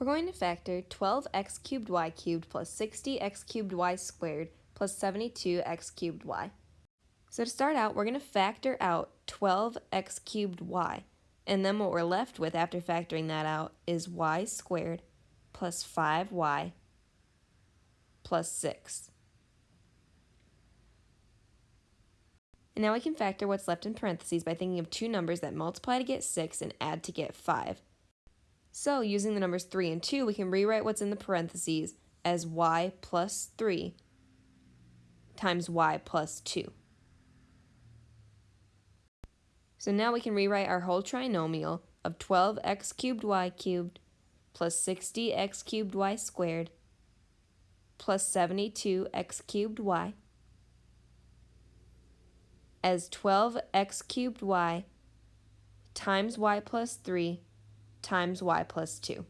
We're going to factor 12x cubed y cubed plus 60x cubed y squared plus 72x cubed y. So to start out, we're going to factor out 12x cubed y. And then what we're left with after factoring that out is y squared plus 5y plus 6. And now we can factor what's left in parentheses by thinking of two numbers that multiply to get 6 and add to get 5. So using the numbers 3 and 2, we can rewrite what's in the parentheses as y plus 3 times y plus 2. So now we can rewrite our whole trinomial of 12x cubed y cubed plus 60x cubed y squared plus 72x cubed y as 12x cubed y times y plus 3 times y plus 2.